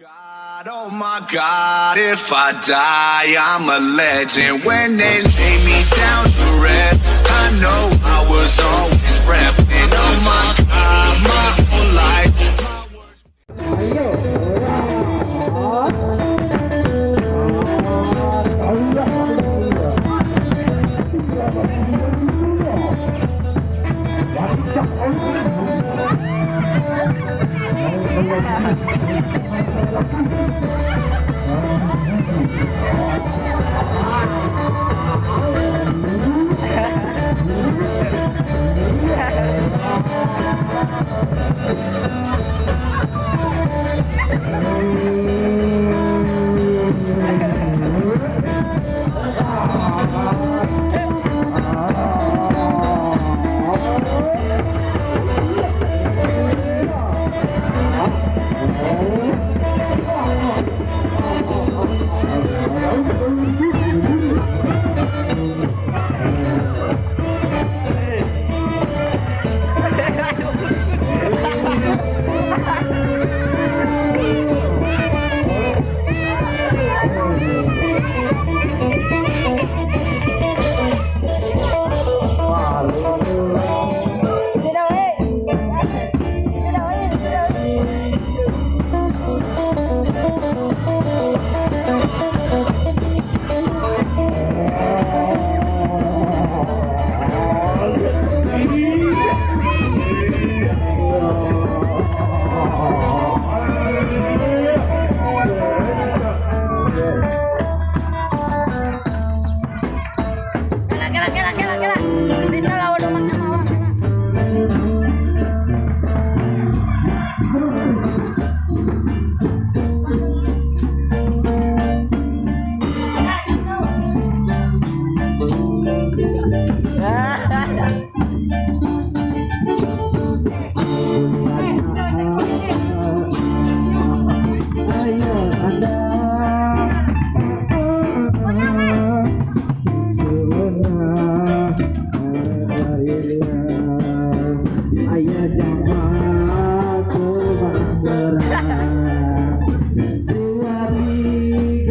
God, oh my God, if I die, I'm a legend. When they lay me down to rest, I know I was always repping. Oh my God, my whole life. words- Tidak Kela kela kela kela. Bisa lawan awak.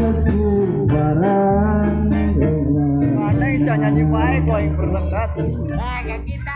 Mana bisa nyanyi baik kau yang berenang Nah, kita.